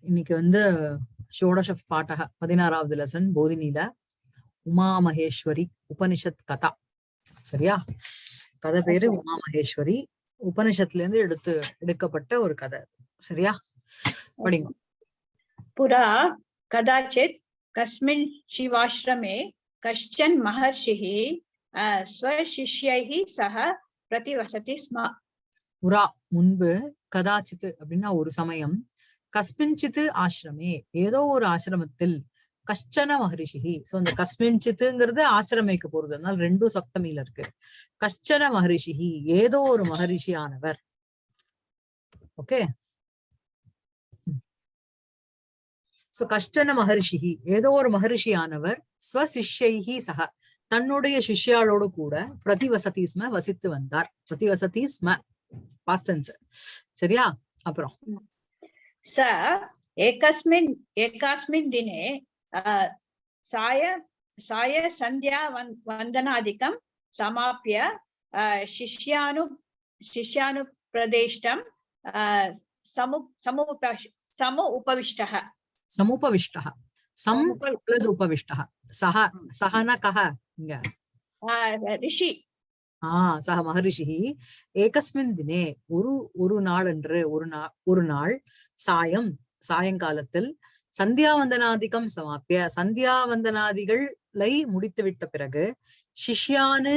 இன்னைக்கு வந்து ஷோடஷ பாட்டக பதினாறாவது லெசன் போதினில உமா மகேஸ்வரி உபனிஷத் கதா. சரியா? கதை பேரு உமா உபனிஷத்துல இருந்து எடுத்து எடுக்கப்பட்ட ஒரு கதை. சரியா? படிங்க. புறா கதாச்சித் கஸ்மின் சிவாசிரமே கஷ்டன் மகர்ஷிஹி ஸ்வசிஷ்யை சக பிரதிவசதி ஸ்ம. புறா முன்பு கதாச்சித் அப்படின்னா ஒரு சமயம் கஸ்மின்சித்து ஆசிரமே. ஏதோ ஒரு ஆசிரமத்தில் கஷ்டன மகரிஷி சோ இந்த கஸ்மின்சித்துங்கிறது ஆசிரமைக்கு போறது. அதனால ரெண்டும் சப்தமியில இருக்கு. கஷ்டன மகரிஷி ஏதோ ஒரு மகரிஷியானவர். ஓகே? சோ கஷ்டன மகரிஷி ஏதோ ஒரு மகரிஷியானவர் ஸ்வசிஷ்யைஹி சக. தன்னுடைய சிஷ்யாளோடு கூட பிரதிவசதி ஸ்ம வசித்து வந்தார். பிரதிவசதி ஸ்ம பாஸ்டன்ஸ் சரியா? அப்புறம். स एकस्मिन् एकस्मिन् दिने साय साय सन्ध्या वन् वन्दनादिकं समाप्य शिष्यानु समु समु उपविष्टः। समुपविष्टः। उपविष्टः। हाँ। न कः। ऋषि। ஆஹ் சக மகரிஷி. ஏகஸ்மின் தினே ஒரு ஒரு நாள் என்று ஒரு நாள் ஒரு நாள் சாயம் சாயங்காலத்தில் சந்தியாவந்தனாதிகம் சமாப்பிய சந்தியாவந்தனாதிகளை முடித்துவிட்ட பிறகு சிஷ்யானு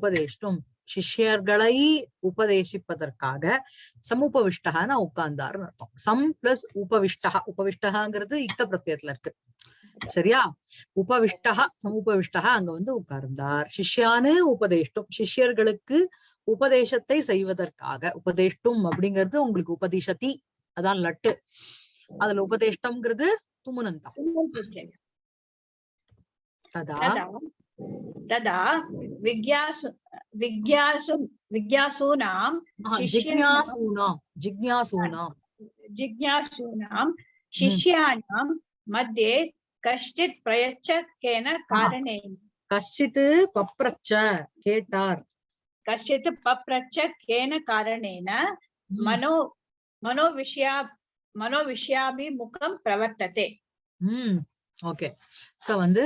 உபதேஷ்டும் சிஷ்யர்களை உபதேசிப்பதற்காக சமுபவிஷ்டகன உட்கார்ந்தாருன்னு அர்த்தம். சம் பிளஸ் உபவிஷ்டகா உபவிஷ்டகாங்கிறது இத்த பிரத்தியத்துல இருக்கு. சரியா? உபவிஷ்டா சமுபவிஷ்டா அங்க வந்து உட்கார்ந்தார். சிஷ்யானு உபதேஷ்டும். சிஷ்யர்களுக்கு உபதேசத்தை செய்வதற்காக உபதேஷ்டும் அப்படிங்கிறது உங்களுக்கு உபதிஷதி அதான் லட்டு. அதுல உபதேஷ்டம்ங்கிறது துமுனந்தம் ததா. ததா. விக்யாசு விக்யாசு விக்யாசூனாம் ஜிக்யாசூனாம். ஜிக்யாசூனாம். ஜிக்யாசூனாம். சிஷ்யானாம். மத்தியே கஷ்டித் பிரயச்ச கேன காரணே கஷ்டித் பப்ரச்ச கேட்டார். கஷ்டித் பப்ரச்ச கேன காரணேன மனோ மனோ விஷயா மனோ விஷயாபிமுகம் பிரவர்த்ததே. ம். ஓகே. சோ வந்து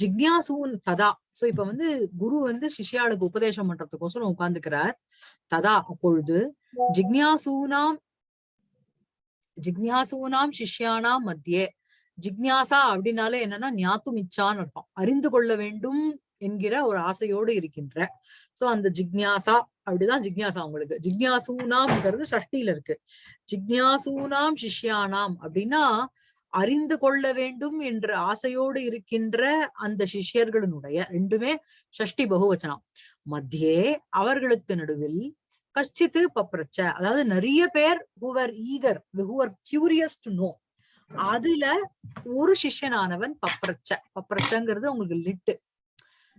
ஜிக்யாசூன் ததா. சோ இப்ப வந்து குரு வந்து சிஷியாளுக்கு உபதேசம் பண்றதுக்கோசரம் உட்கார்ந்துக்கிறார். ததா அப்பொழுது ஜிக்யாசூனாம் ஜிக்யாசூனாம் சிஷ்யானாம் மத்தியே. ஜிக்ஞாசா அப்படின்னாலே என்னன்னா ஞாத்தும் இச்சான்னு அர்த்தம். அறிந்து கொள்ள வேண்டும் என்கிற ஒரு ஆசையோடு இருக்கின்ற. சோ அந்த ஜிக்ஞாசா அப்படிதான் ஜிக்ஞாசா உங்களுக்கு. ஜிக்ஞாசூனாம்ங்கிறது சஷ்டியில இருக்கு. ஜிக்ஞாசூனாம் சிஷ்யானாம் அப்படின்னா அறிந்து கொள்ள வேண்டும் என்ற ஆசையோடு இருக்கின்ற அந்த சிஷ்யர்களுடைய ரெண்டுமே சஷ்டி பகுவச்சனம். மத்தியே அவர்களுக்கு நடுவில் கஷ்டிட்டு பப்ரச்ச. அதாவது நிறைய பேர் whoever eager whoever curious to know அதுல ஒரு சிஷ்யனானவன் பப்ரச்ச. பப்ரச்சங்கிறது உங்களுக்கு லிட்டு.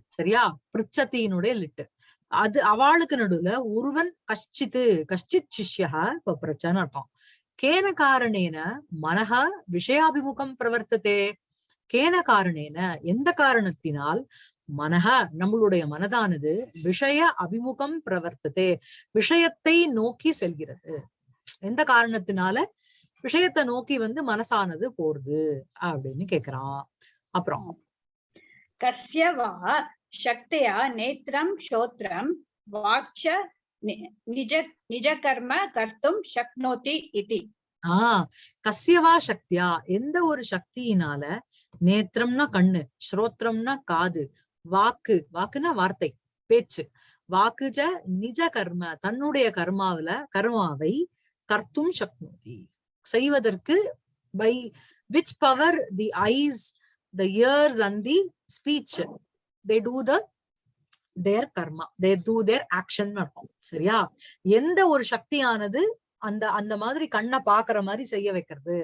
சரியா? பிரிச்சத்தினுடைய லிட்டு. அது அவளுக்கு நடுவுல ஒருவன் கஷ்டித்து கஷ்டித் சிஷ்யா பப்ரச்சன்னு அர்த்தம். கேன காரணேன மனஹ விஷயாபிமுகம் பிரவர்த்ததே. கேன காரணேன எந்த காரணத்தினால் மனக நம்மளுடைய மனதானது விஷய அபிமுகம் பிரவர்த்ததே. விஷயத்தை நோக்கி செல்கிறது. எந்த காரணத்தினால? விஷயத்தை நோக்கி வந்து மனசானது போறது அப்படின்னு கேக்குறான். அப்புறம் கஸ்யவா சக்தியா நேத்திரம் சோத்திரம் வாட்ச நிஜ நிஜ கர்ம கர்த்தும் சக்னோதி இதி. ஆஹ் கசியவா சக்தியா எந்த ஒரு சக்தியினால நேத்திரம்னா கண்ணு ஸ்ரோத்திரம்னா காது வாக்கு வாக்குனா வார்த்தை பேச்சு. வாக்குஜ நிஜ கர்ம தன்னுடைய கர்மாவில கர்மாவை கர்த்தும் சக்னோதி. செய்வதற்கு by which power the eyes the ears and the speech they do the their karma they do their action இருக்கும் சரியா? எந்த ஒரு சக்தியானது அந்த அந்த மாதிரி கண்ணை பாக்குற மாதிரி செய்ய வைக்கிறது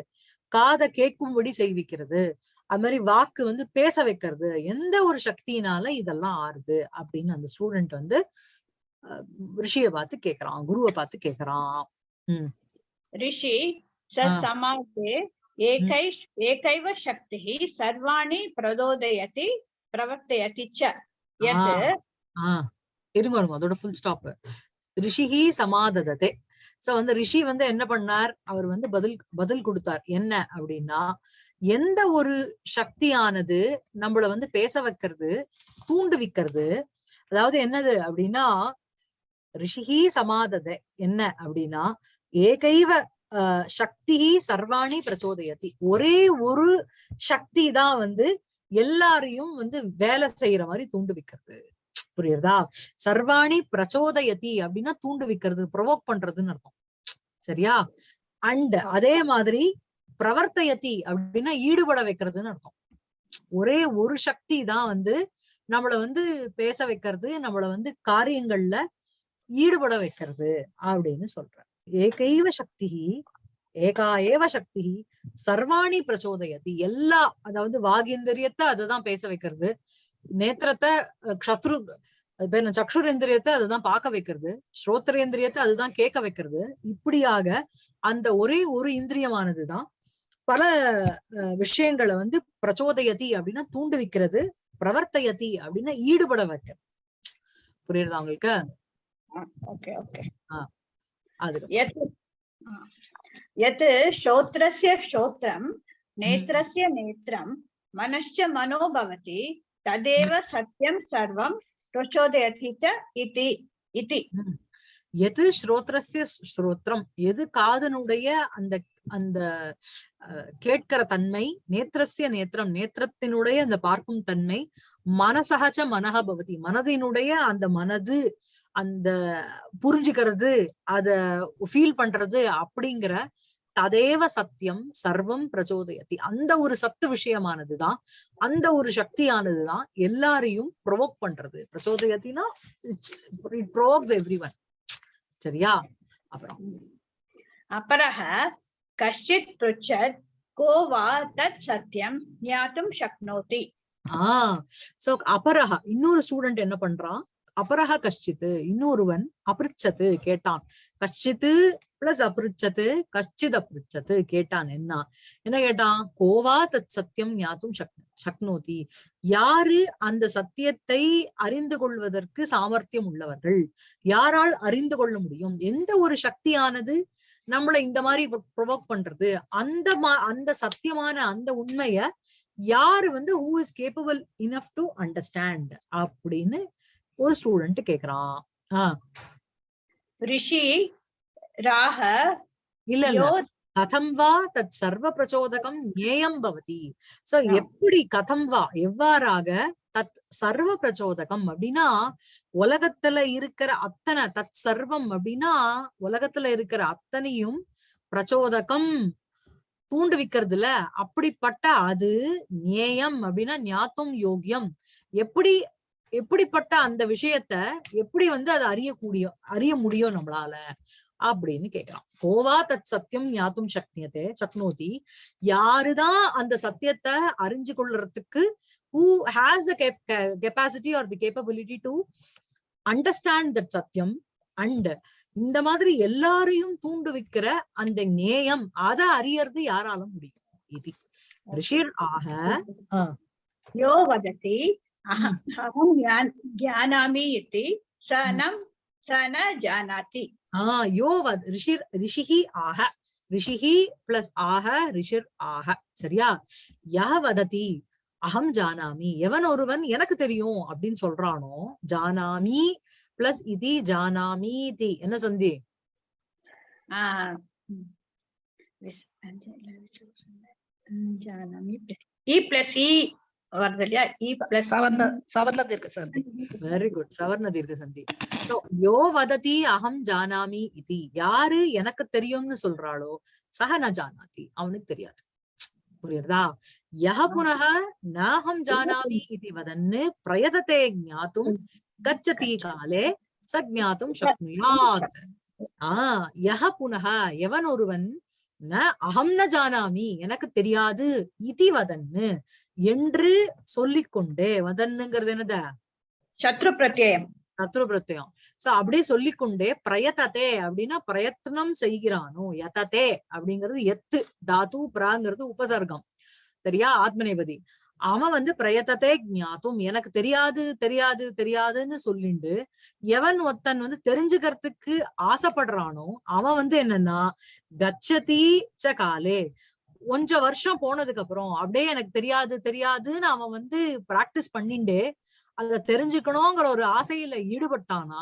காதை கேட்கும்படி செய்விக்கிறது அது மாதிரி வாக்கு வந்து பேச வைக்கிறது எந்த ஒரு சக்தியினால இதெல்லாம் ஆறுது அப்படின்னு அந்த ஸ்டூடெண்ட் வந்து ரிஷிய ரிஷியை பார்த்து கேக்குறான் குருவை பார்த்து கேக்குறான் ரிஷி स हा. समाजे एकै एकैव शक्तिः सर्वाणि प्रचोदयति प्रवर्तयति च यत् ஆஹ் இருங்க இருங்க அதோட ஃபுல் ஸ்டாப் ரிஷிஹி சமாதததே சோ வந்து ரிஷி வந்து என்ன பண்ணார் அவர் வந்து பதில் பதில் கொடுத்தார் என்ன அப்படின்னா எந்த ஒரு சக்தியானது நம்மள வந்து பேச வைக்கிறது தூண்டுவிக்கிறது அதாவது என்னது அப்படின்னா ரிஷிஹி சமாதத என்ன அப்படின்னா ஏகைவ ஆஹ், சக்தி சர்வாணி பிரச்சோதயத்தி ஒரே ஒரு சக்தி தான் வந்து எல்லாரையும் வந்து வேலை செய்யற மாதிரி தூண்டு வைக்கிறது. புரியுறதா? சர்வாணி பிரச்சோதயதி அப்படின்னா தூண்டு வைக்கிறது ப்ரொவோக் பண்றதுன்னு அர்த்தம். சரியா? அண்ட் அதே மாதிரி பிரவர்த்தயத்தி அப்படின்னா ஈடுபட வைக்கிறதுன்னு அர்த்தம். ஒரே ஒரு சக்தி தான் வந்து நம்மள வந்து பேச வைக்கிறது நம்மள வந்து காரியங்கள்ல ஈடுபட வைக்கிறது அப்படின்னு சொல்ற ஏகைவ சக்தி ஏகா ஏவ சக்தி சர்வாணி பிரச்சோதயதி. எல்லா அதாவது வாகேந்திரியத்தை அதுதான் பேச வைக்கிறது. நேத்திரத்தை சத்ரு சக்ஷுரேந்திரியத்தை அதுதான் பார்க்க வைக்கிறது. ஸ்ரோத்திரேந்திரியத்தை அதுதான் கேட்க வைக்கிறது. இப்படியாக அந்த ஒரே ஒரு இந்திரியமானதுதான் பல விஷயங்களை வந்து பிரச்சோதயதி அப்படின்னா தூண்டுவிக்கிறது பிரவர்த்தயதி அப்படின்னா ஈடுபட வைக்கிறது. புரியுறதா உங்களுக்கு? Okay okay. ஆஹ் यत् यत् श्रोत्रस्य श्रोत्रं नेत्रस्य नेत्रं मनश्च मनो भवति तदेव सत्यं सर्वं प्रचोदयति च इति इति எது ஸ்ரோத்ரஸ்ய ஸ்ரோத்ரம் எது காதனுடைய அந்த அந்த அஹ், கேட்கிற தன்மை நேத்திரஸ்ய நேத்திரம் நேத்திரத்தினுடைய அந்த பார்க்கும் தன்மை மனசகச்ச மனக பவதி மனதினுடைய அந்த மனது அந்த புரிஞ்சுக்கிறது அத ஃபீல் பண்றது அப்படிங்கிற ததேவ சத்தியம் சர்வம் பிரச்சோதயத்தி அந்த ஒரு சத்து விஷயமானதுதான் அந்த ஒரு சக்தியானதுதான் எல்லாரையும் ப்ரொவோக் பண்றது. பிரச்சோதயத்தினா it's it provokes every one சரியா? அப்புறம். அபரக கஷ்டித் பிருச்சத் கோவா தத் சத்தியம் ஞாத்தும் சக்னோதி. ஆஹ் சோ அபரக இன்னொரு ஸ்டூடெண்ட் என்ன பண்றான்? அபரக கஷ்டித்து இன்னொருவன் அபிருச்சத்து கேட்டான். கஷ்டித்து பிளஸ் அபிருச்சத்து கஷ்டித் அபிருச்சத்து கேட்டான். என்ன? என்ன கேட்டான்? கோவா தத் சத்தியம் ஞாத்தும் சக் சக்னோதி. யாரு அந்த சத்தியத்தை அறிந்து கொள்வதற்கு சாமர்த்தியம் உள்ளவர்கள்? யாரால் அறிந்து கொள்ள முடியும்? எந்த ஒரு சக்தியானது நம்மளை இந்த மாதிரி ப்ரொவோக் பண்றது? அந்த மா- அந்த சத்தியமான அந்த உண்மைய யாரு வந்து who is capable enough to understand அப்படின்னு ஒரு ஸ்டூடெண்ட் கேக்குறான். ஆஹ் ரிஷி ராக இல்ல இல்ல. கதம் வா தத் சர்வ பிரச்சோதகம் ஞேயம் பவதி. சோ எப்படி கதம் வா எவ்வாறாக தத் சர்வ பிரச்சோதகம் அப்படின்னா உலகத்துல இருக்கிற அத்தனை தத் சர்வம் அப்படின்னா உலகத்துல இருக்கிற அத்தனையும் பிரச்சோதகம் தூண்டுவிக்கிறதுல. அப்படிப்பட்ட அது நேயம் அப்படின்னா ஞாத்தம் யோகியம். எப்படி எப்படிப்பட்ட அந்த விஷயத்த எப்படி வந்து அதை அறியக்கூடிய அறிய முடியும் நம்மளால அப்படின்னு கேட்கிறான். கோவா தத் சத்தியம் ஞாத்தும் சக்னியத்தை சக்னோதி. யாருதான் அந்த சத்தியத்தை அறிஞ்சு கொள்றதுக்கு who has the capacity or the capability to understand that சத்தியம் அண்ட் இந்த மாதிரி எல்லாரையும் தூண்டுவிக்கிற அந்த நேயம் அதை அறியறது யாராலும் முடியும்? இது. ரிஷிர் ஆக யோ வதத்தி अह- अहं ज्ञान ज्ञानामि इति स न स न जानाति ஆஹ் யோ வத் ரிஷிர் ரிஷிஹி ஆக ரிஷிஹி பிளஸ் ஆக ரிஷிர் ஆக சரியா யஹ வததி அகம் ஜானாமி எவன் ஒருவன் எனக்கு தெரியும் அப்படின்னு சொல்றானோ ஜானாமி பிளஸ் இதி ஜானாமி தி என்ன சந்தி आ, विस्- जानामि வருது இல்லையா இ e பிளஸ் சவர்ண தீர்க்க சந்தி. வெரி குட் சவர்ண தீர்க்க சந்தி. சோ யோ வததி அகம் ஜானாமி இது. யாரு எனக்கு தெரியும்னு சொல்றாளோ சக ந ஜானாதி. அவனுக்கு தெரியாது. புரியுறதா? யஹ புனக நஹம் ஜானாமி இது வதன்னு பிரயதத்தை ஞாத்தும் கச்சதி காலே ச சக்னுயாத் ஆஹ் யஹ புனக எவன் ஒருவன்? ந அகம் ந ஜானாமி எனக்கு தெரியாது இதி வதன்னு என்று சொல்லிக்கொண்டே. வதன்னுங்கிறது என்னத? சத்ரு பிரத்யம் சத்ரு பிரத்யம் சோ அப்படியே சொல்லிக்கொண்டே பிரயத்ததே அப்படின்னா பிரயத்னம் செய்கிறானோ? எத்ததே அப்படிங்கிறது எத்து தாத்து பிராங்கிறது உபசர்க்கம். சரியா? ஆத்மநேபதி. அவன் வந்து பிரயத்தத்தை ஞாத்தும். எனக்கு தெரியாது தெரியாது தெரியாதுன்னு சொல்லிண்டு எவன் ஒருத்தன் வந்து தெரிஞ்சுக்கிறதுக்கு ஆசைப்படுறானோ அவன் வந்து என்னன்னா கச்சதி ச காலே. கொஞ்ச வருஷம் போனதுக்கு அப்புறம் அப்படியே எனக்கு தெரியாது தெரியாதுன்னு அவன் வந்து பிராக்டிஸ் பண்ணிண்டே அத தெரிஞ்சுக்கணுங்கிற ஒரு ஆசையில ஈடுபட்டானா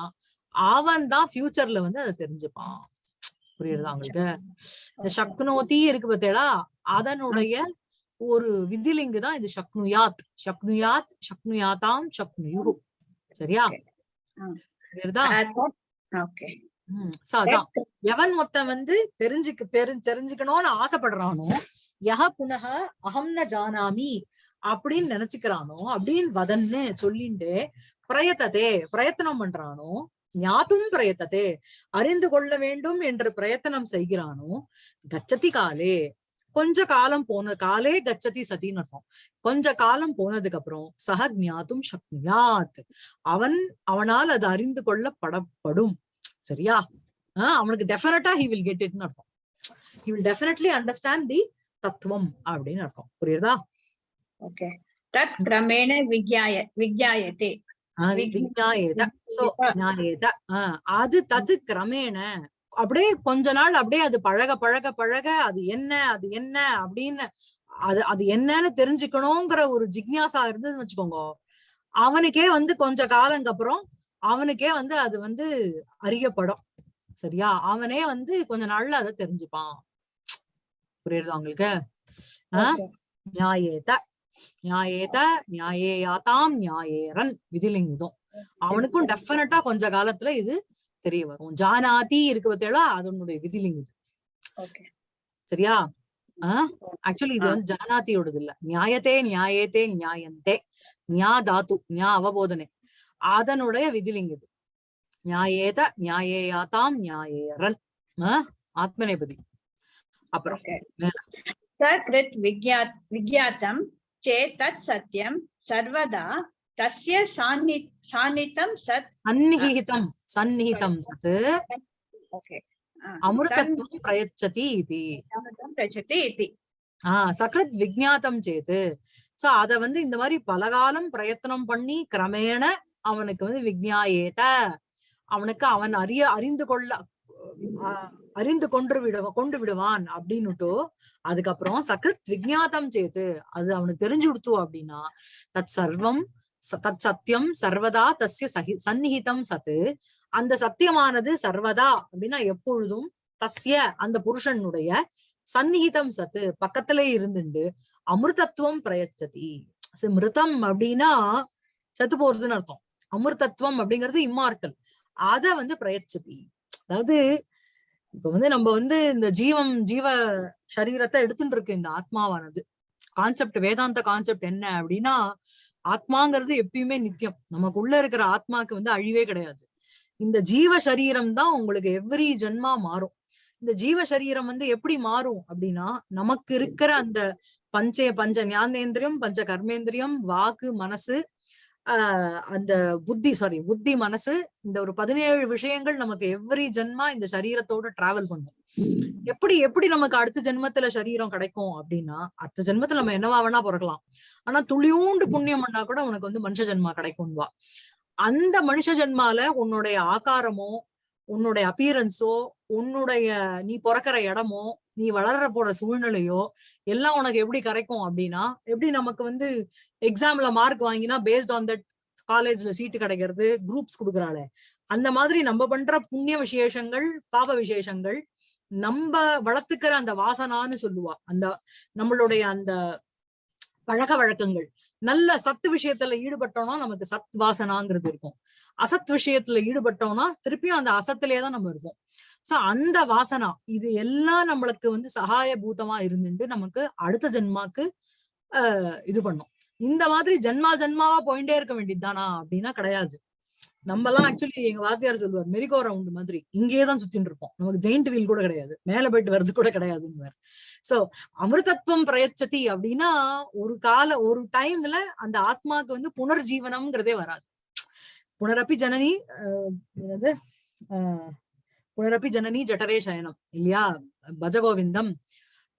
அவன் தான் ஃபியூச்சர்ல வந்து அதை தெரிஞ்சுப்பான். புரியுறதா உங்களுக்கு? இந்த சக்னோதி இருக்கு பார்த்தேடா அதனுடைய ஒரு விதிலிங்கு தான் இது சக்னுயாத் சக்னுயாத் சக்னுயாத்தாம் சக்னுயு சரியா? எவன் மொத்தம் வந்து தெரிஞ்சுக்க தெரி தெரிஞ்சுக்கணும்னு ஆசைப்படுறானோ யஹ புனக அகம் ந ஜானாமி அப்படின்னு நினைச்சுக்கிறானோ அப்படின்னு வதன்னு சொல்லிண்டு பிரயத்ததே பிரயத்தனம் பண்றானோ ஞாத்தும் பிரயத்ததே அறிந்து கொள்ள வேண்டும் என்று பிரயத்தனம் செய்கிறானோ கச்சதி காலே கொஞ்ச காலம் போன காலே கச்சதி சதின்னு அர்த்தம். கொஞ்ச காலம் போனதுக்கு அப்புறம் சக ஞாத்தும் சக்னியாத் அவன் அவனால் அது அறிந்து கொள்ளப்படப்படும். சரியா? ஆஹ் அவனுக்கு டெஃபினட்டா ஹி வில் கெட் இட்னு அர்த்தம். He will definitely understand the தத்துவம் அப்படின்னு அர்த்தம். புரியுதா ஓகே தத் கிரமேண விஜ்ஞாய விஜ்ஞாயத்தே ஆஹ் விக்- விஜ்ஞாயேத. சோ ஞாயேத ஆஹ் அது தது கிரமேண. அப்படியே கொஞ்ச நாள் அப்படியே அது பழக பழக பழக அது என்ன அது என்ன அப்படின்னு அது அது என்னன்னு தெரிஞ்சுக்கணுங்கிற ஒரு ஜிக்ஞாசா இருந்ததுன்னு வச்சுக்கோங்க. அவனுக்கே வந்து கொஞ்ச காலங்க அப்புறம் அவனுக்கே வந்து அது வந்து அறியப்படும். சரியா? அவனே வந்து கொஞ்ச நாள்ல அதை தெரிஞ்சுப்பான். புரியுறதா உங்களுக்கு? ஆஹ் நியாயேத நியாயேத நியாயேயாத்தாம் நியாயேரன் விதிலிங்குதம். அவனுக்கும் டெஃபினட்டா கொஞ்ச காலத்துல இது தெரிய வரும். ஜானாதி இருக்கு பார்த்தீங்களா அதனுடைய விதிலிங்க இது சரியா? ஆஹ் ஆக்சுவலி இது வந்து ஜானாதியோடது இல்ல. நியாயத்தே நியாயத்தே நியாயந்தே. நியா தாத்து நியா அவபோதனை. அதனுடைய விதிலிங்க இது நியாயேத நியாயேயாதாம் நியாயேரன் ஆத்மநேபதி. அப்புறம் ச கிருத் விக்யா விக்யாத்தம் சே தத் சத்தியம் சர்வதா தஸ்ய சாந்நி சாந்நித்தம் சத் சந்நிகிதம் சந்நிகிதம் சத் ஓகே அமிர்தத்துவம் பிரயச்சதி இது பிரயச்சதி இது ஆஹ் சக்ரத் விஜாத்தம் சேத்து சோ அத வந்து இந்த மாதிரி பலகாலம் பிரயத்தனம் பண்ணி கிரமேண அவனுக்கு வந்து விஜ்ஞாயேட்ட அவனுக்கு அவன் அறிய அறிந்து கொள்ள அறிந்து கொண்டு விடுவ கொண்டு விடுவான் அப்படின்னுட்டு அதுக்கப்புறம் சக்ரத் விஜாத்தம் சேத்து அது அவனுக்கு தெரிஞ்சு கொடுத்தோம் அப்படின்னா தத் சர்வம் தத் சத்தியம் சர்வதா தஸ்ய சகி சந்நிகிதம் சத்து. அந்த சத்தியமானது சர்வதா அப்படின்னா எப்பொழுதும் தஸ்ய அந்த புருஷனுடைய சந்நிகிதம் சத்து பக்கத்திலே இருந்துண்டு அமிர்தத்துவம் பிரயச்சதி. மிருதம் அப்படின்னா செத்து போறதுன்னு அர்த்தம். அமிர்தத்துவம் அப்படிங்கிறது இம்மார்க்கல் அத வந்து பிரயச்சதி. அதாவது இப்ப வந்து நம்ம வந்து இந்த ஜீவம் ஜீவ சரீரத்தை எடுத்துட்டு இருக்கு இந்த ஆத்மாவானது. கான்செப்ட் வேதாந்த கான்செப்ட் என்ன அப்படின்னா ஆத்மாங்கிறது எப்பயுமே நித்தியம். நமக்குள்ள இருக்கிற ஆத்மாக்கு வந்து அழிவே கிடையாது. இந்த ஜீவ சரீரம் தான் உங்களுக்கு எவ்ரி ஜென்மா மாறும். இந்த ஜீவ சரீரம் வந்து எப்படி மாறும் அப்படின்னா நமக்கு இருக்கிற அந்த பஞ்ச பஞ்ச ஞானேந்திரியம் பஞ்ச கர்மேந்திரியம் வாக்கு மனசு ஆஹ் அந்த புத்தி சாரி புத்தி மனசு இந்த ஒரு பதினேழு விஷயங்கள் நமக்கு எவ்ரி ஜென்மா இந்த சரீரத்தோட டிராவல் பண்ணும். எப்படி எப்படி நமக்கு அடுத்த ஜென்மத்துல சரீரம் கிடைக்கும் அப்படின்னா அடுத்த ஜென்மத்துல நம்ம என்னவா வேணா பிறக்கலாம். ஆனா துளியூண்டு புண்ணியம் பண்ணா கூட உனக்கு வந்து மனுஷ ஜென்மா கிடைக்கும்வா அந்த மனுஷ ஜென்மால உன்னுடைய ஆகாரமோ உன்னுடைய அப்பியரன்ஸோ உன்னுடைய நீ பிறக்கிற இடமோ நீ வளர்ற போற சூழ்நிலையோ எல்லாம் உனக்கு எப்படி கிடைக்கும் அப்படின்னா எப்படி நமக்கு வந்து எக்ஸாம்ல மார்க் வாங்கினா பேஸ்ட் ஆன் தட் காலேஜ்ல சீட்டு கிடைக்கிறது குரூப்ஸ் கொடுக்குறாளே. அந்த மாதிரி நம்ம பண்ற புண்ணிய விசேஷங்கள் பாப விசேஷங்கள் நம்ம வளர்த்துக்கிற அந்த வாசனான்னு சொல்லுவா. அந்த நம்மளுடைய அந்த பழக்க வழக்கங்கள். நல்ல சத்து விஷயத்துல ஈடுபட்டோம்னா நமக்கு சத் வாசனாங்கிறது இருக்கும். அசத் விஷயத்துல ஈடுபட்டோம்னா திருப்பியும் அந்த அசத்திலே தான் நம்ம இருப்போம். சோ அந்த வாசனா இது எல்லாம் நம்மளுக்கு வந்து சகாய பூதமா இருந்துட்டு நமக்கு அடுத்த ஜென்மாக்கு ஆஹ் இது பண்ணும். இந்த மாதிரி ஜென்மா ஜென்மாவா போயிட்டே இருக்க வேண்டியதுதானா அப்படின்னா கிடையாது. நம்ம எல்லாம் ஆக்சுவலி எங்க வாத்தியார் சொல்லுவார் மெரிகோ ரவுண்ட் மாதிரி. இங்கே தான் சுத்தின்னு இருப்போம். நமக்கு ஜெயிண்ட் வீல் கூட கிடையாது. மேல போயிட்டு வர்றது கூட கிடையாதுன்னு சோ அமிர்தத்துவம் பிரயச்சதி அப்படின்னா ஒரு கால ஒரு டைம்ல அந்த ஆத்மாக்கு வந்து புனர்ஜீவனம்ங்கிறதே வராது. புனரப்பி ஜனனி ஆஹ் என்னது? ஆஹ் புனரப்பி ஜனனி ஜட்டரே சயனம் இல்லையா? பஜகோவிந்தம்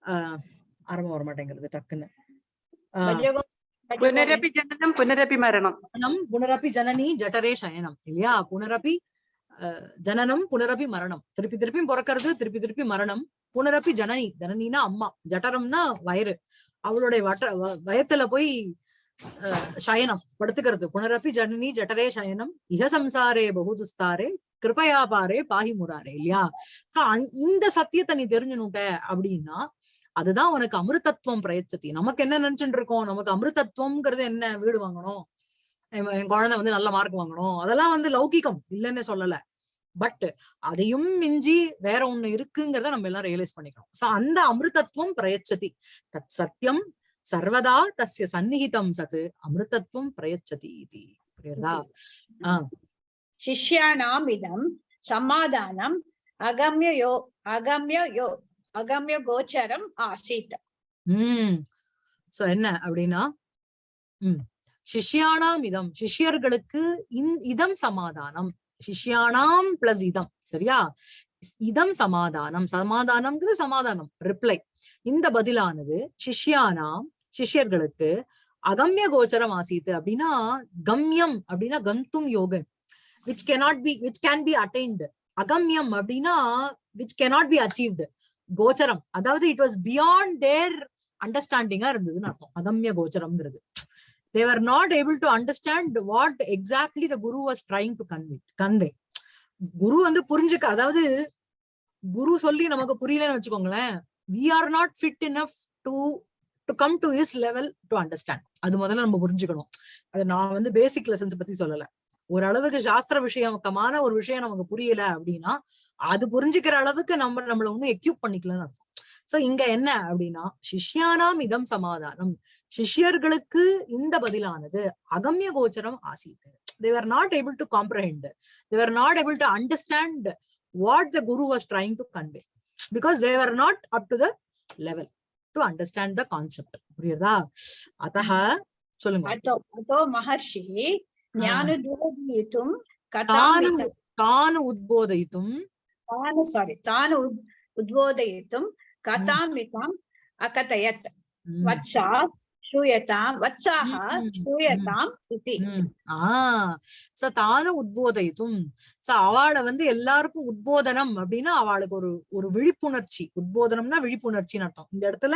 ஆஹ் ஆரம்பம் வர மாட்டேங்கிறது டக்குன்னு புனரபி ஜனனம் புனரபி மரணம் புனரபி ஜனனி ஜட்டரே சயனம் இல்லையா புனரப்பி ஜனனம் புனரபி மரணம் திருப்பி திருப்பி பிறக்கிறது திருப்பி திருப்பி மரணம் புனரபி ஜனனி ஜனனினா அம்மா ஜட்டரம்னா வயிறு அவளுடைய வட்ட வயத்துல போய் சயனம் படுத்துக்கிறது புனரபி ஜனனி ஜட்டரே சயனம் இக சம்சாரே பகுதுஸ்தாரே கிருபயா பாரே பாஹி முராரே இல்லையா சோ இந்த சத்தியத்தை நீ தெரிஞ்சுனுட்ட அப்படின்னா அதுதான் உனக்கு அமிர்தத்துவம் பிரயச்சத்தி நமக்கு என்ன நினைச்சுட்டு இருக்கோம்? நமக்கு அமிர்தத்துவம்ங்கிறது என்ன? வீடு வாங்கணும். என் குழந்தை வந்து நல்ல மார்க் வாங்கணும். அதெல்லாம் வந்து லௌகிகம். இல்லைன்னு சொல்லல. பட் அதையும் மிஞ்சி வேற ஒண்ணு இருக்குங்கிறத நம்ம எல்லாம் ரியலைஸ் பண்ணிக்கணும். சோ அந்த அமிர்தத்துவம் பிரயச்சதி. தத் சத்தியம் சர்வதா தஸ்ய சந்நிகிதம் சத்து அமிர்தத்துவம் பிரயச்சதி புரியுதா. ஆஹ் சிஷ்யானாம் இதம் சமாதானம் அகமிய யோ அகமிய யோ அகமிய கோச்சரம் ஆசித். உம் சோ என்ன அப்படின்னா உம் சிஷ்யானாம் இதம். சிஷ்யர்களுக்கு இதம் சமாதானம். சிஷ்யானாம் பிளஸ் இதம். சரியா? இதம் சமாதானம். சமாதானம்ங்கிறது சமாதானம். ரிப்ளை இந்த பதிலானது சிஷ்யானாம் சிஷ்யர்களுக்கு அகம்ய கோச்சரம் ஆசித்து அப்படின்னா கம்யம் அப்படின்னா கந்தும் யோகம் which cannot be which can be attained அகம்யம் அப்படின்னா விச் கேனாட் பி அச்சீவ்டு கோச்சரம். அதாவது இட் வாஸ் பியாண்ட் தேர் அண்டர்ஸ்டாண்டிங்கா இருந்ததுன்னு அர்த்தம். அகம்ய கோச்சரம்ங்கிறது. They were not able to understand what exactly the guru was trying to convey convey குரு வந்து புரிஞ்சுக்க அதாவது குரு சொல்லி நமக்கு புரியலன்னு வச்சுக்கோங்களேன் we are not fit enough to to come to is level to understand அது முதல்ல நம்ம புரிஞ்சுக்கணும். அது நான் வந்து பேசிக் லெசன்ஸ் பத்தி சொல்லல. ஓரளவுக்கு சாஸ்திர விஷயமக்கமான ஒரு விஷயம் நமக்கு புரியல அப்படின்னா அது புரிஞ்சுக்கிற அளவுக்கு நம்ம நம்மள ஒண்ணும் எக்யூப் பண்ணிக்கலாம் சோ இங்க என்ன அப்படின்னா சிஷ்யானாம் இதம் சமாதானம். சிஷ்யர்களுக்கு இந்த பதிலானது அகம்ய கோச்சரம் ஆசித்து they're not able to comprehend they're not able to understand what the guru was trying to convey because they're not up to the level to understand the concept புரியுதா அத்த சொல்லுங்க. அதோ மகர்ஷி ஞான தானு தானு உத்போதயித்தும் தானு ಸಾರಿ ತಾನು ಉದ್ಬೋಧಯಿತು ಕಥಾಮಿತಾಂ ಅಕಥಯತ್ ವತ್ಸಾ ಶ್ರೂಯತಾಂ ವತ್ಸಾಹ ಶ್ರೂಯತಾಂ ಇತಿ சோ தானும் உத்போதயித்தும் சோ அவளை வந்து எல்லாருக்கும் உத்போதனம் அப்படின்னா அவளுக்கு ஒரு ஒரு விழிப்புணர்ச்சி. உத்போதனம்னா விழிப்புணர்ச்சின்னு அர்த்தம். இந்த இடத்துல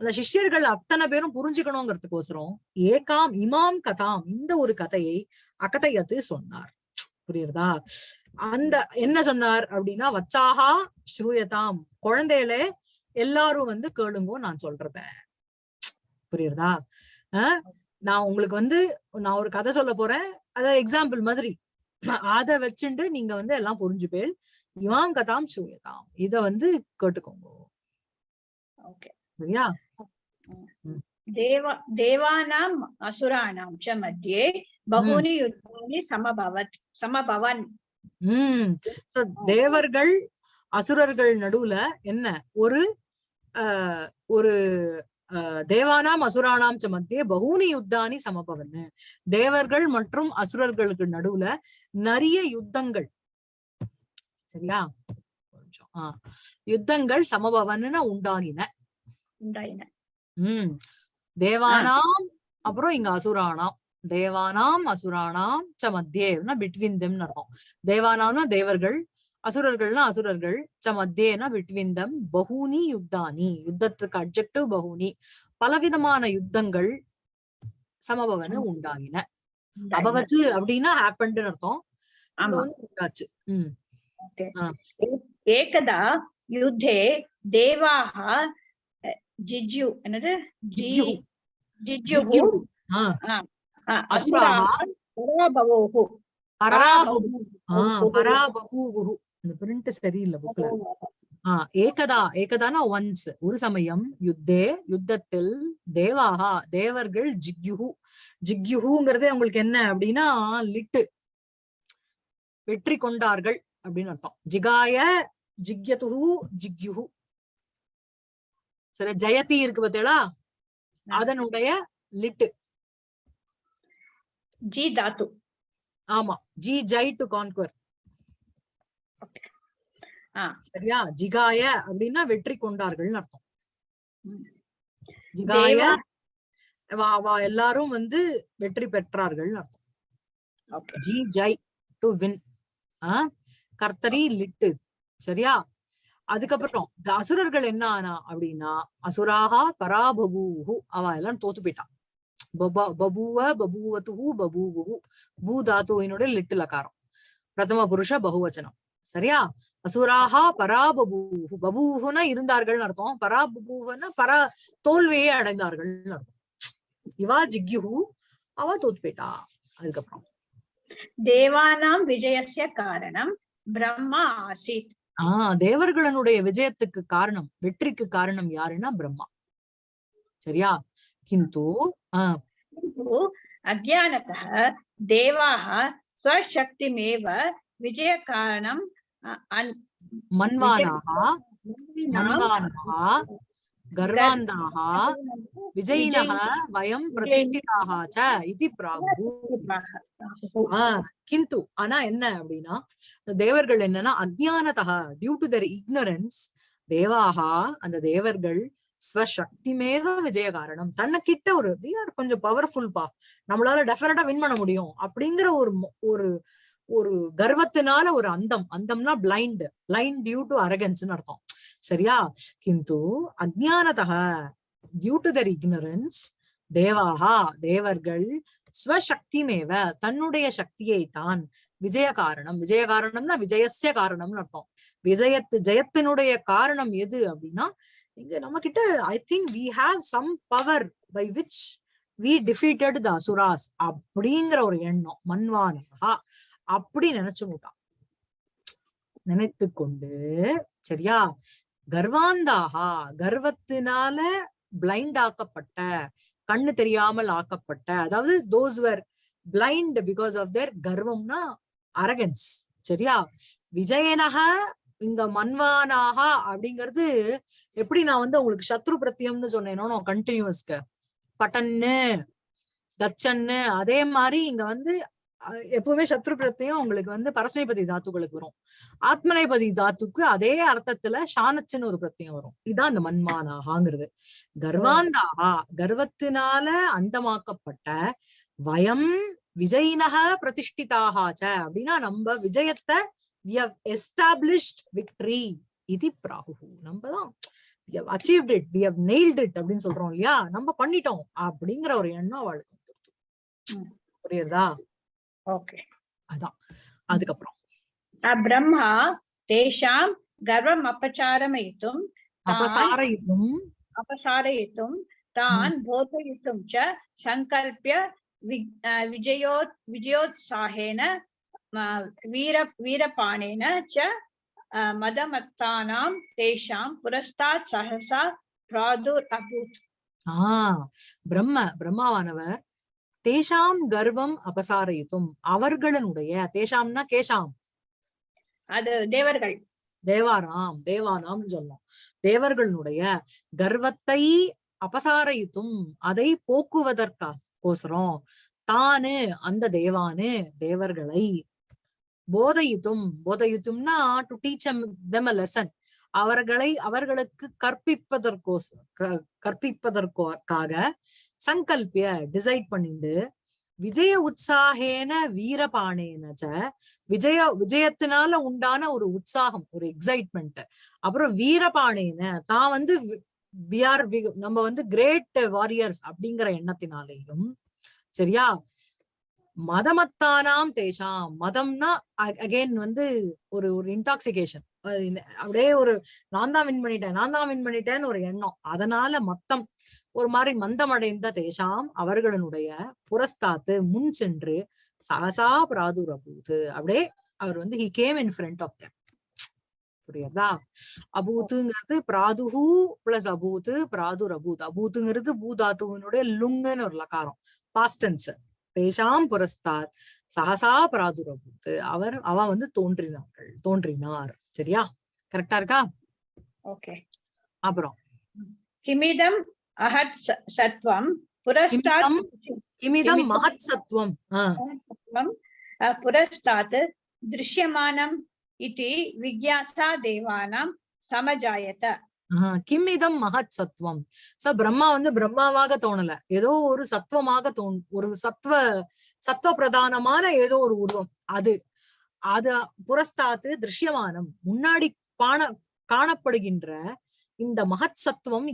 அந்த சிஷ்யர்கள் அத்தனை பேரும் புரிஞ்சுக்கணுங்கிறதுக்கோசரம் ஏகாம் இமாம் கதாம் இந்த ஒரு கதையை அகதையத்து சொன்னார். புரியுறதா? அந்த என்ன சொன்னார் அப்படின்னா வச்சாகா ஸ்ரூயதாம். குழந்தைகளே எல்லாரும் வந்து கேளுங்கோ நான் சொல்றத புரியுறதா? நான் உங்களுக்கு வந்து நான் ஒரு கதை சொல்ல போறேன். அத எக்ஸாம்பிள் மாதிரி. அதை வச்சுட்டு நீங்க வந்து எல்லாம் புரிஞ்சுப்பேள். இவாம் கதாம் சூயதாம் இத வந்து கேட்டுக்கோங்க. சரியா? தேவா தேவானாம் அசுராணாம் ச மத்தியே. பகூனி யுத்தானி சமபவத் சமபவன். உம் தேவர்கள் அசுரர்கள் நடுவுல என்ன? ஒரு ஆஹ் ஒரு தேவானாம் அசுரானாம் ச மத்தியே பகூனி யுத்தானி சமபவன் தேவர்கள் மற்றும் அசுரர்களுக்கு நடுவுல நிறைய யுத்தங்கள். சரியா? கொஞ்சம் ஆஹ் யுத்தங்கள் சமபவன்னு உண்டாகின. உண்டாயின. உம் தேவானாம் அப்புறம் இங்க அசுரானாம். தேவானாம் அசுரானாம் ச மத்தியேனா பிட்வீன் தெம்னு அர்த்தம். தேவானாம்னா தேவர்கள் அசுரர்கள்னா அசுரர்கள் ச மத்தியேனா பிட்வீன் தம் பகுனி யுத்தானி. யுத்தத்துக்கு அப்ஜெக்டிவ் பகுனி பலவிதமான யுத்தங்கள் சமபவன உண்டாகின. அபவத்து அப்படின்னா ஹேப்பன் அர்த்தம். உண்டாச்சு. உம் ஏகதா யுத்தே தேவாக ஜிஜ்யு. என்னது? ஜிஜ்யு. ஜிஜ்யு அந்த பிரிண்ட் ஆஹ் ஏகதா. ஏகதானா ஒன்ஸ் ஒரு சமயம் யுத்தே யுத்தத்தில் தேவாகா தேவர்கள் ஜிக்யுஹு. ஜிக்யுஹுங்கிறதே உங்களுக்கு என்ன அப்படின்னா லிட்டு. வெற்றி கொண்டார்கள் அப்படின்னு அர்த்தம். ஜிகாய ஜிக்யதுஹு ஜிக்யுஹு. சரி ஜெயதி இருக்கு பார்த்தீங்களா? அதனுடைய லிட்டு. ஜி தாத்து ஆமா ஜி ஜை டு கான்குவர். சரியா? ஜிகாய அப்படின்னா வெற்றி கொண்டார்கள்னு அர்த்தம். ஜிகாய வா வா எல்லாரும் வந்து வெற்றி பெற்றார்கள் ஓகே ஜி ஜை டு வின் கர்த்தரி லிட்டு. சரியா? அதுக்கப்புறம் இந்த அசுரர்கள் என்ன ஆனா அப்படின்னா அசுராகா பராபபூஹு அவ எல்லாம் தோத்து போயிட்டான். பபூவ பபூவத்துஹு பபூவுஹு. பூ தாத்துவினுடைய லிட்டு லகாரம் பிரதம புருஷ பகுவச்சனம். சரியா? அசுராகா பராபபூஹு. பபூஹுனா இருந்தார்கள் அர்த்தம். பராபபூவனா பரா தோல்வியை அடைந்தார்கள் அர்த்தம். இவா ஜிக்யுஹு. அவ தோத்து போயிட்டா அதுக்கப்புறம். தேவானாம் விஜயஸ்ய காரணம். பிரம்மா ஆசீத். ஆஹ் தேவர்களுடைய விஜயத்துக்கு காரணம் வெற்றிக்கு காரணம் யாருன்னா பிரம்மா. சரியா? கிந்து ஆஹ் किन्तु अज्ञानतः देवाः स्वशक्तिमेव विजयकारणम् अ- अन्- மன்வானாக மன்வானாக கர்வாந்தாக விஜயினக வயம் பிரதிஷ்டிதாக ச இது பிராகு ஆஹ் கிந்து ஆனா என்ன அப்படின்னா தேவர்கள் என்னன்னா அஜ்ஞானதா டியூ டு தர் இக்னரன்ஸ் தேவாகா அந்த தேவர்கள் ஸ்வசக்திமேவ விஜய காரணம் தன்னை கிட்ட ஒரு கொஞ்சம் பவர்ஃபுல் பா. நம்மளால டெஃபினட்டா வின் பண்ண முடியும். அப்படிங்கிற ஒரு ஒரு ஒரு கர்வத்தினால ஒரு அந்தம். அந்தம்னா பிளைண்ட் பிளைண்ட் டியூ டு அரகன்ஸ்னு அர்த்தம். சரியா? கிந்து அஜானதக டியூ டு தர் இக்னரன்ஸ் தேவாகா தேவர்கள் ஸ்வசக்திமேவ. தன்னுடைய சக்தியை தான் விஜய காரணம் விஜய காரணம்னா விஜயசிய காரணம்னு அர்த்தம். விஜயத்து ஜெயத்தினுடைய காரணம் எது அப்படின்னா இங்க நம்ம கிட்ட I think we have some power by which we defeated the asuras அப்படிங்கிற ஒரு எண்ணம் மன்வானகா அப்படி நினைச்சு விட்டான் நினைத்து கொண்டு சரியா? கர்வாந்தாகா கர்வத்தினால பிளைண்ட் ஆக்கப்பட்ட கண்ணு தெரியாமல் ஆக்கப்பட்ட அதாவது those were blind because of their கர்வம்னா arrogance சரியா? விஜயனக இங்க மன்வானாகா அப்படிங்கிறது எப்படி நான் வந்து உங்களுக்கு சத்ரு பிரத்தியம்னு சொன்னேனோ கண்டினியூஸ்க்கு பட்டன்னு தச்சன்னு அதே மாதிரி இங்க வந்து எப்பவுமே சத்ரு பிரத்தியம் உங்களுக்கு வந்து பரஸ்மைபதி தாத்துக்களுக்கு வரும். ஆத்மனைபதி தாத்துக்கு அதே அர்த்தத்துல சாணச்சுன்னு ஒரு பிரத்தியம் வரும். இதான் அந்த மன்மானாகாங்கிறது கர்வாந்தாகா கர்வத்தினால அந்தமாக்கப்பட்ட வயம் விஜயினக பிரதிஷ்டிதாகாச்ச அப்படின்னா நம்ம விஜயத்தை we have established victory. இது பிராகு. நம்ம தான் achieved it we have nailed it அப்படின்னு சொல்றோம் இல்லையா? நம்ம பண்ணிட்டோம் அப்படிங்கிற ஒரு எண்ணம் அவளுக்கு புரியுறதா ஓகே. அதான். அதுக்கப்புறம். பிரம்மா தேஷாம் கர்வம் அப்பச்சாரமயித்தும் அபசாரயித்தும். அபசாரயித்தும் தான் போதயித்தும் ச விஜயோத் விஜயோத் சாகேன வீர வீரபாணேன ச மதமத்தானாம் தேஷாம் புரஸ்தாத் சஹசா பிராதுர் அபூத். ஆஹ் பிரம்ம பிரம்மாவானவர் தேஷாம் கர்வம் அபசாரயித்தும் அவர்களுடைய தேஷாம்னா கேஷாம். அது தேவர்கள். தேவாராம் தேவானாம் சொல்லலாம் தேவர்களுடைய கர்வத்தை அபசாரயித்தும் அதை போக்குவதற்கா கோசரம். தானு அந்த தேவானு தேவர்களை போதையுத்தும் போதையுத்தும்னா to teach them a lesson அவர்களை அவர்களுக்கு கற்பிப்பதற்கோ க- கற்பிப்பதற்காக சங்கல்பிய டிசைட் பண்ணிட்டு விஜய உற்சாகேன வீரபாணேன விஜய விஜயத்தினால உண்டான ஒரு உற்சாகம் ஒரு எக்ஸைட்மெண்ட் அப்புறம் வீரபாணேன தான் வந்து வி ஆர் நம்ம வந்து கிரேட் வாரியர்ஸ் அப்படிங்கிற எண்ணத்தினாலேயும் சரியா? மதமத்தானாம் தேஷாம். மதம்னா அகைன் வந்து ஒரு ஒரு இன்டாக்சிகேஷன் அப்படியே ஒரு நான் தான் வின் பண்ணிட்டேன் நான் தான் வின் பண்ணிட்டேன்னு ஒரு எண்ணம். அதனால மத்தம் ஒரு மாதிரி மந்தமடைந்த தேஷாம் அவர்களுடைய புரஸ்தாத்து முன் சென்று சகசா பிராதுரபூது அப்படியே அவர் வந்து he came in front of them. புரியுதா? அபூத்துங்கிறது பிராதுஹு பிளஸ் அபூத்து பிராதுர் அபூத் அபூத்துங்கிறது பூதாத்துவனுடைய லுங்குன்னு ஒரு லக்காரம். பாஸ்டன்ஸ் தேஷாம் புரஸ்தாத் சகசா பிராதுரபூத்து அவர் அவ வந்து தோன்றினார்கள் தோன்றினார். சரியா? கரெக்டா இருக்கா? ஓகே. அப்புறம். கிமிதம் அஹத் சத்வம் புரஸ்தாத் கிமிதம் மகத் சத்வம். புரஸ்தாத் திருஷ்யமானம் இட்டி விக்யாசா தேவானாம் சமஜாயத. கிம் இதம் மகத் சத்வம். ச பிரம்மா வந்து பிரம்மாவாக தோணல. ஏதோ ஒரு சத்துவமாக தோண் ஒரு சத்துவ சத்துவ பிரதானமான ஏதோ ஒரு உருவம். அது அது புரஸ்தாத்து திருஷ்யமானம். முன்னாடி காண காணப்படுகின்ற இந்த மகத் சத்துவம்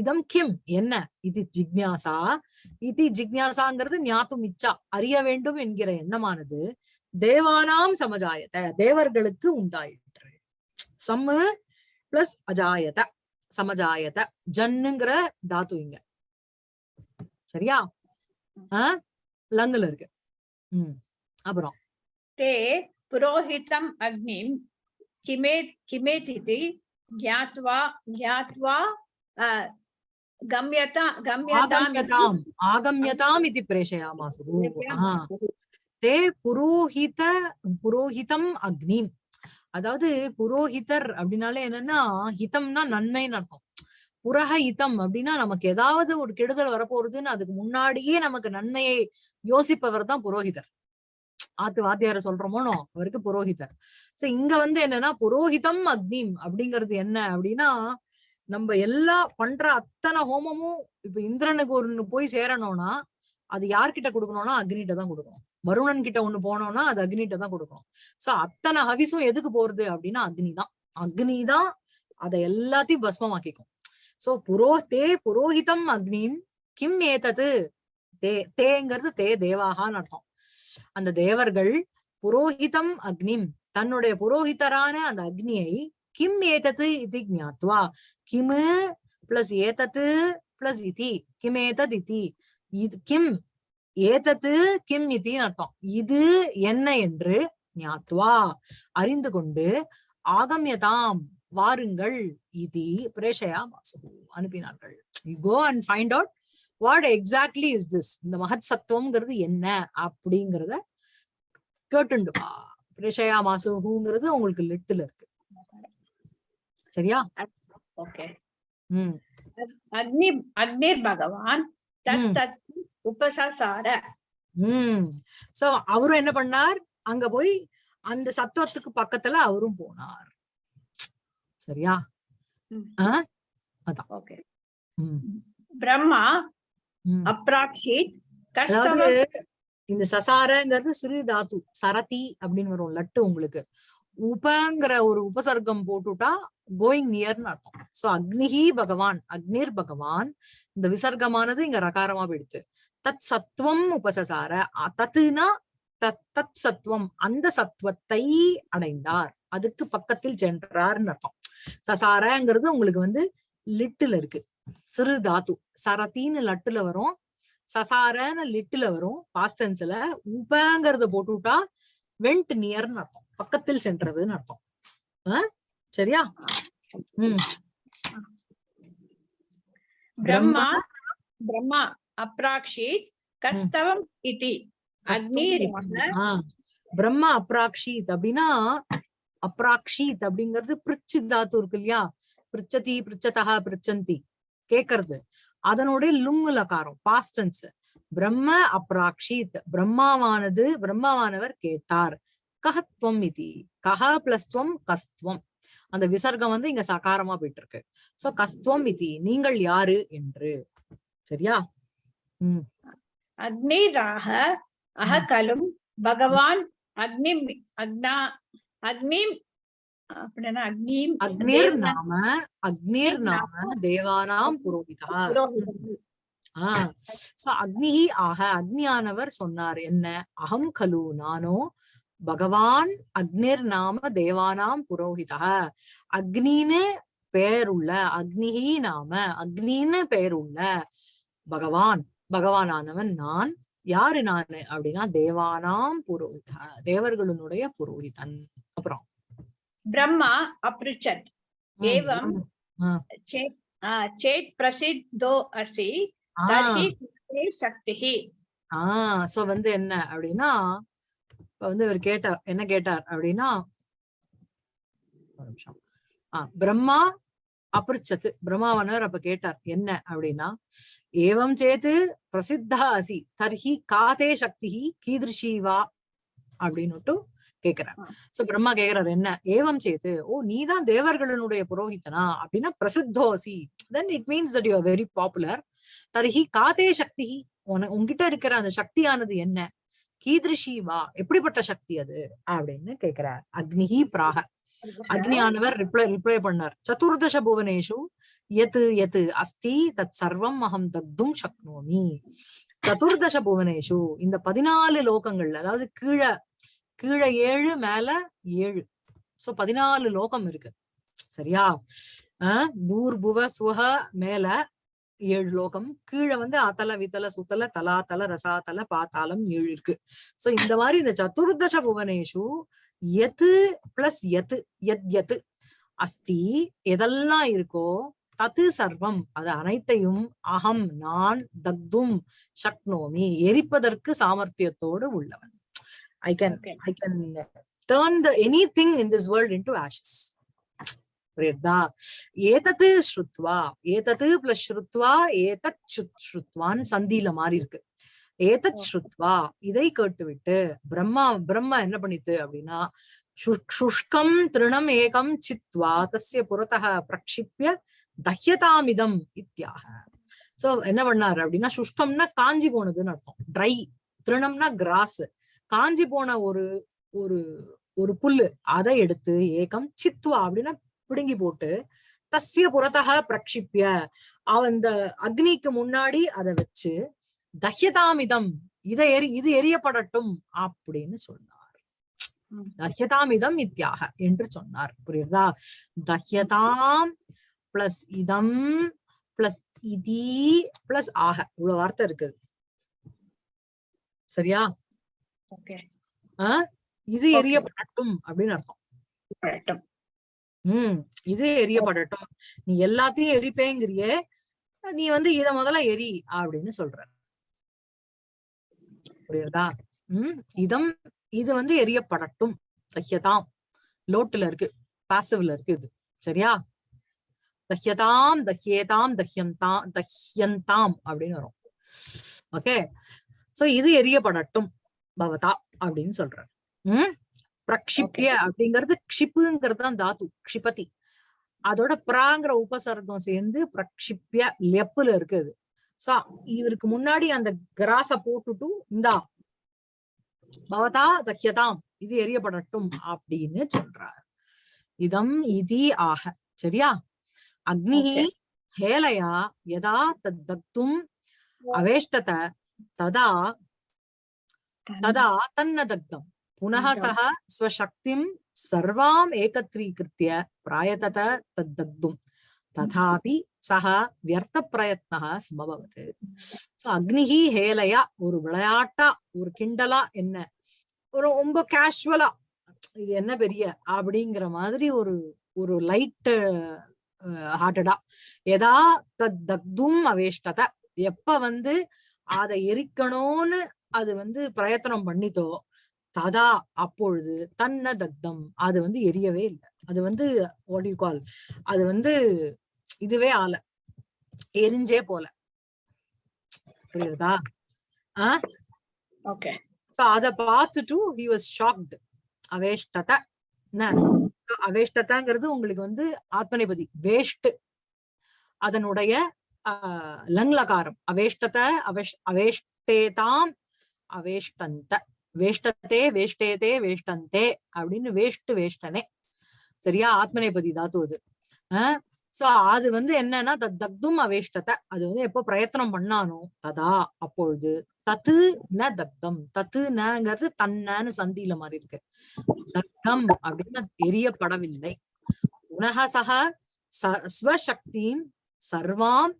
இதம் கிம்? என்ன? இது ஜிக்யாசா இது ஜிக்யாசாங்கிறது ஞாத்தும் இச்சா. அறிய வேண்டும் என்கிற எண்ணமானது. தேவானாம் சமஜாயத்தை தேவர்களுக்கு உண்டாயிற்று. சம்மு பிளஸ் அஜாயத சமஜாயத ஜன்னுங்கிற தாத்து இங்க சரியா ஆஹ் லங்குல இருக்கு உம் அப்புறம் ते पुरोहितम् अग्निं किमे किमेतिति ज्ञात्वा ज्ञात्वा अ, गम्यता गम्यताम् ஆகம்யதாம் ஆகம்யதாம் இது பிரேஷயாமாசு ஆஹ் தே புரோஹித புரோஹிதம் அக்னி அதாவது புரோஹிதர் அப்படின்னாலே என்னன்னா ஹிதம்னா நன்மைன்னு அர்த்தம். புரக ஹிதம் அப்படின்னா நமக்கு ஏதாவது ஒரு கெடுதல் வரப்போறதுன்னு அதுக்கு முன்னாடியே நமக்கு நன்மையை யோசிப்பவர் தான் புரோஹிதர். ஆத்து வாத்தியார சொல்றோமோனோ அவருக்கு புரோஹிதர். சோ இங்க வந்து என்னன்னா புரோஹிதம் அக்னிம் அப்படிங்கிறது என்ன அப்படின்னா நம்ம எல்லா பண்ற அத்தனை ஹோமமும் இப்ப இந்திரனுக்கு ஒண்ணு போய் சேரணும்னா அது யார்கிட்ட கொடுக்கணும்னா அக்னிட்ட தான் கொடுக்கணும். வருணன் கிட்ட ஒண்ணு போனோம்னா அது அக்னிட்ட தான் கொடுக்கணும். சோ அத்தனை ஹவிசும் எதுக்கு போறது அப்படின்னா அக்னி தான். அக்னி தான் அதை எல்லாத்தையும் பஸ்மமாக்கிக்கும். சோ புரோ தே புரோஹிதம் அக்னிம் கிம் ஏத்தது தே தேங்கிறது தே தேவாகான்னு அர்த்தம். அந்த தேவர்கள் புரோஹிதம் அக்னிம் தன்னுடைய புரோஹிதரான அந்த அக்னியை கிம் ஏத்தது இது ஜாத்வா கிமு பிளஸ் ஏதத்து பிளஸ் இதி கிம் ஏதத் இதி. இது கிம் ஏதத்து கிம் இத்தின்னு அர்த்தம். இது என்ன என்று ஞாத்வா அறிந்து கொண்டு ஆகமியதாம் வாருங்கள் இது பிரேஷயா வாசு அனுப்பினார்கள். You go and find out what exactly is this இந்த மகத் சத்துவம்ங்கிறது என்ன அப்படிங்கிறத கேட்டுண்டு வா பிரேஷயா மாசுங்கிறது உங்களுக்கு லிட்டில் இருக்கு. சரியா? ஓகே ம். அக்னி அக்னிர் பகவான் உம் சோ அவரும் என்ன பண்ணார்? அங்க போய் அந்த சத்துவத்துக்கு பக்கத்துல அவரும் போனார். சரியா? அதான். ஓகே. பிரம்மா அப்ராக்ஷித் கஷ்டம் இந்த சசாரங்கிறது சிறு தாத்து சரதி அப்படின்னு வரும் லட்டு உங்களுக்கு. உபங்கிற ஒரு உபசர்க்கம் போட்டுட்டா கோயிங் நியர்னு அர்த்தம். சோ அக்னிஹி பகவான் அக்னிர் பகவான் இந்த விசர்க்கமானது இங்க ரகாரமா போயிடுச்சு. தத் சத்துவம் உபசசார தத்துனா தத் தத் சத்துவம் அந்த சத்துவத்தை அடைந்தார். அதுக்கு பக்கத்தில் சென்றார்னு அர்த்தம். சசாரங்கிறது உங்களுக்கு வந்து லிட்டுல இருக்கு. சிறு தாத்து சரத்தின்னு லட்டுல வரும். சசாரன்னு லிட்டுல வரும். பாஸ்டன்ஸ்ல உபங்கிறத போட்டுவிட்டா வெண்ட் நியர்னு அர்த்தம். பக்கத்தில் சென்றதுன்னு அர்த்தம். சரியா? உம் பிரம்மா பிரம்மா. அப்ராக்ஷி கஸ்தவம் பிரம்மா அப்ராக்ஷித் அப்படின்னா அப்ராக்ஷித் அப்படிங்கிறது பிரிச்சு தாத்து இருக்கு இல்லையா? பிரிச்சதி பிரிச்சதா பிரிச்சந்தி. கேக்குறது. அதனுடைய லுங்குல லகாரம் பாஸ்டன்ஸ் பிரம்ம அப்ராக்ஷித். பிரம்மாவானது பிரம்மாவானவர் கேட்டார். கஹத்வம் இது. கஹ பிளஸ் துவம் கஸ்துவம் அந்த விசர்க்கம் வந்து இங்க சகாரமா போயிட்டு இருக்கு சோ கஸ்துவம் இது. நீங்கள் யாரு என்று. சரியா? உம் அக்னிராக அககலும் பகவான் அக்னி அக்னா அக்னி ஆஹ் அக்னி ஆக அக்னியானவர் சொன்னார் என்ன? அகம் கலு நானோ பகவான் அக்னிர் நாம தேவானாம் புரோஹிதா. அக்னின்னு பெயருள்ள அக்னிஹி நாம அக்னின்னு பெயருள்ள பகவான் பகவானானவன் நான். யாரு நான் அப்படின்னா தேவானாம் புரோஹிதா தேவர்களுடைய புரோஹிதன். அப்புறம்? பிரம்மா அப்ரிச்சத். ஏவம் சேத் பிரசித்தோ அசி. சக்தி ஆஹ் சோ வந்து என்ன அப்படின்னா வந்து இவர் கேட்டார் என்ன கேட்டார் அப்படின்னா நிமிஷம். ஆஹ் பிரம்மா அபிருச்சத்து. பிரம்மாவனர் அப்ப கேட்டார் என்ன அப்படின்னா ஏவம் சேத்து பிரசித்தா அசி தர்ஹி காதே சக்தி கீதிருஷி வா அப்படின்னுட்டு கேக்குறார். சோ பிரம்மா கேக்குறாரு என்ன? ஏவம் சேத்து ஓ நீதான் தேவர்களுடைய புரோஹிதனா அப்படின்னா பிரசித்தோசி. Then it means that you are very popular தர்ஹி காதே சக்தி உன உன்கிட்ட இருக்கிற அந்த சக்தியானது என்ன? கீதிருஷி வா எப்படிப்பட்ட சக்தி அது? அப்படின்னு கேக்குறார். அக்னிஹி பிராக. அக்னியானவர் ரிப்ளை ரிப்ளை பண்ணார். சதுர்தச புவனேஷு எது எது அஸ்தி தத் சர்வம் அகம் தக்தும் சக்னோமி. சதுர்தச புவனேஷு இந்த பதினாலு லோகங்கள்ல அதாவது கீழே கீழே ஏழு மேல ஏழு. சோ பதினாலு லோகம் இருக்கு. சரியா? ஆஹ் நூறு புவ சுவக மேல ஏழு லோகம். கீழே வந்து அத்தல வித்தல சுத்தல தலாத்தல ரசாத்தல பாத்தாளம் ஏழு இருக்கு. சோ இந்த மாதிரி இந்த சதுர்தச புவனேஷு எது பிளஸ் எது எத் எது? அஸ்தி எதெல்லாம் இருக்கோ தத்து சர்வம். அது அனைத்தையும் அகம் நான் தக்தும் சக்னோமி. எரிப்பதற்கு சாமர்த்தியத்தோடு உள்ளவன். I can. I can turn the anything in this world into ashes புரியுதா ஏதத்து ஸ்ருத்வா ஏதத்து பிளஸ் ஸ்ருத்வா ஏதத் ஸ்ருத்வான்னு சந்தியில மாறி இருக்கு. ஏதத் ஸ்ருத்வா இதை கேட்டுவிட்டு பிரம்மா பிரம்மா என்ன பண்ணித்து அப்படின்னா சுஷ்கம் திருணம் ஏகம் சித்வா தஸ்ய புறத்தக பிரக்ஷிப்ய தஹ்யதாமிதம் இத்தியாக. சோ என்ன பண்ணாரு அப்படின்னா சுஷ்கம்னா காஞ்சி போனதுன்னு அர்த்தம். ட்ரை திருணம்னா கிராஸ் காஞ்சி போன ஒரு ஒரு ஒரு புல்லு. அதை எடுத்து ஏகம் சித்வா அப்படின்னா பிடுங்கி போட்டு தஸ்ய புறத்தக பிரக்ஷிப்ய. அவ இந்த அக்னிக்கு முன்னாடி அதை வச்சு தஹ்யதாமிதம் இதை எரி இது எரியப்படட்டும் அப்படின்னு சொன்னார். தஹ்யதாமிதம் இத்தியாக என்று சொன்னார். புரியுதா தஹ்யதாம் பிளஸ் இதம் பிளஸ் இதி பிளஸ் ஆக. இவ்வளவு வார்த்தை இருக்குது சரியா? ஓகே. இது. எரியப்படட்டும் அப்படின்னு அர்த்தம். உம் இது எரியப்படட்டும் நீ எல்லாத்தையும் எரிப்பேங்கிறியே நீ வந்து இத முதல்ல எரி அப்படின்னு சொல்ற. புரியுறதா? உம் இதம் இது வந்து எரியப்படட்டும் தஹ்யதாம் லோட்டுல இருக்கு. பாசிவ்ல இருக்கு இது. சரியா? தஹ்யதாம் தஹ்யேதாம் தஹ்யந்தாம் தஹ்யந்தாம் அப்படின்னு வரும். ஓகே சோ இது எரியப்படட்டும் பவதா அப்படின்னு சொல்ற. உம் பிரக்ஷிப்ய அப்படிங்கிறது க்ஷிப்புங்கிறது தான் தாத்து க்ஷிபதி. அதோட பிராங்கிற உபசர்க்கம் சேர்ந்து பிரக்ஷிப்ய லெப்புல இருக்குது சோ இவருக்கு முன்னாடி அந்த கிராஸ போட்டுட்டு இந்தா பவதா தக்கியதாம் இது எரியப்படட்டும் அப்படின்னு சொல்றார். இதம் இதி ஆக சரியா? அக்னி ஹேலையா யதா தத்தக்தும் அவேஷ்டத ததா ததா தன்ன தக்தம். पुनः दग्धम्। सः स्वशक्तिं सर्वाम् एकत्रीकृत्य प्रायतत तद्दग्धुम् तथापि सः व्यर्थप्रयत्नः समभवत् சோ அக்னிஹி ஹேலையா ஒரு விளையாட்டா ஒரு கிண்டலா என்ன ஒரு ரொம்ப கேஷுவலா இது என்ன பெரிய அப்படிங்கிற மாதிரி ஒரு ஒரு லைட் ஹார்ட்டடா எதா தத் தக்தும் அவேஷ்டத எப்ப வந்து அதை எரிக்கணும்னு அது வந்து பிரயத்தனம் பண்ணித்தோ ததா அப்பொழுது தன்ன தக்தம் அது வந்து எரியவே இல்லை. அது வந்து you call? அது வந்து இதுவே ஆல. எரிஞ்சே போல. புரியுதா? ஆஹ் ஓகே சோ அத பார்த்துட்டு ஹி வாஸ் ஷாக்டு அவேஷ்டத அவேஷ்டதங்கிறது உங்களுக்கு வந்து ஆத்மநேபதி வேஷ்ட். அதனுடைய லங்லகாரம். அவேஷ்டத அவேஷ் அவேஷ்டேதாம் அவேஷ்டந்த. வேஷ்டத்தே வேஷ்டேதே வேஷ்டந்தே அப்படின்னு வேஷ்டு வேஷ்டனே. சரியா? ஆத்மநேபதி தாத்து அது. ஆஹ் சோ அது வந்து என்னன்னா தத் தக்தும் அவேஷ்டத்தை அது வந்து எப்போ பிரயத்தனம் பண்ணானோ ததா அப்பொழுது. தத்து ந தக்தம். தத்து நங்கிறது தன்னன்னு சந்தியில மாதிரி இருக்கு. தக்தம் அப்படின்னு எரியப்படவில்லை. உனக சக ச- சர்வாம்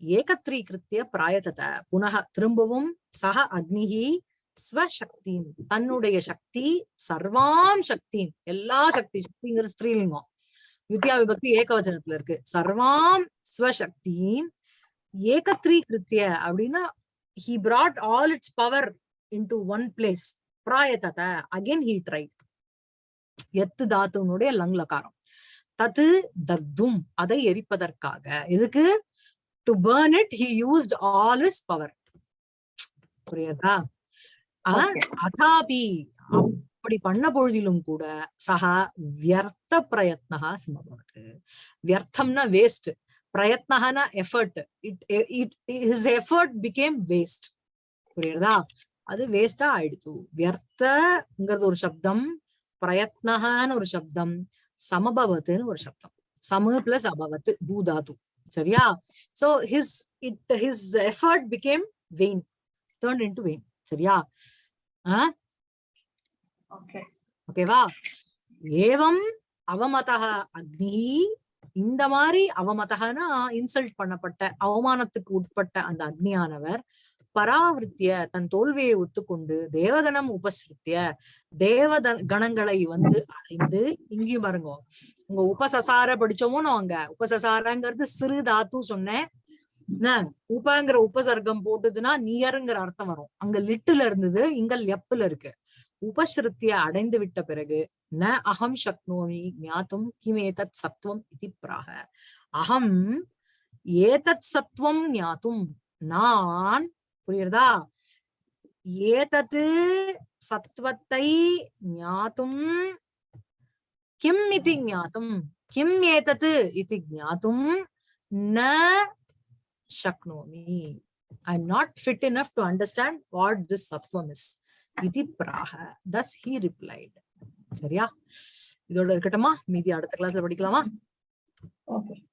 ஏகத்ரீகிருத்திய பிராயத்தத. புனக திரும்பவும் சக அக்னிகி ஸ்வசக்தி தன்னுடைய சக்தி சர்வாம் சக்தி எல்லா சக்தி சக்திங்கிற ஸ்ரீலிங்கம். வித்யா விபக்தி ஏகவச்சனத்துல இருக்கு. சர்வாம் ஸ்வசக்தி ஏகத்ரீகிருத்திய அப்படின்னா he brought all its power into one place பிராயத்தத again he tried. எத்து தாத்துனுடைய லங்லகாரம் தத்து தக்தும் அதை எரிப்பதற்காக. இதுக்கு to burn it he used all is power புரியுதா? அதாபி அப்படி பண்ண பொழுதிலும் கூட சகா வியர்த்த பிரயத்னகா சமபவத்து வியர்த்தம்னா waste பிரயத்னகனா effort it it his effort became waste புரியுறதா அது வேஸ்டா ஆயிடுச்சு வியர்த்தங்கிறது ஒரு சப்தம் பிரயத்னகான்னு ஒரு சப்தம் சமபவத்துன்னு ஒரு சப்தம். சம பிளஸ் அபவத் பூதாது சரியா? So his it his effort became vain turn into vain சரியா. ஓகேவா ஏவம் அவமதக அக்னி இந்த மாதிரி அவமதகனா இன்சல்ட் பண்ணப்பட்ட அவமானத்துக்கு உட்பட்ட அந்த அக்னியானவர் பராவிருத்திய தன் தோல்வியை ஒத்துக்கொண்டு தேவகணம் உபசிருத்திய தேவத கணங்களை வந்து அடைந்து இங்கேயும் பாருங்க உங்க உபசசார படிச்சோமோ அங்க உபசசாரங்கிறது சிறு தாத்து சொன்னேன். என்ன? உபங்கிற உபசர்க்கம் போட்டதுன்னா நியருங்கிற அர்த்தம் வரும். அங்க லிட்டுல இருந்தது இங்க லெப்புல இருக்கு. உபஸ்ருத்திய அடைந்து விட்ட பிறகு ந அகம் சக்னோமி ஞாத்தும் கிம் ஏதத் சத்வம் இது பிராக. அகம் ஏதத் சத்துவம் ஞாத்தும் நான் புரியுறதா ஏதத்து சத்துவத்தை ஞாத்தும் கிம் இது ஞாத்தும் கிம் ஏதத்து இது ஞாத்தும் ந சக்னோமி I am not fit enough to understand what this சத்வம் இஸ் இது பிராக தஸ் ஹி ரிப்ளைட் சரியா இதோட இருக்கட்டுமா மீதி அடுத்த கிளாஸ்ல படிக்கலாமா Okay.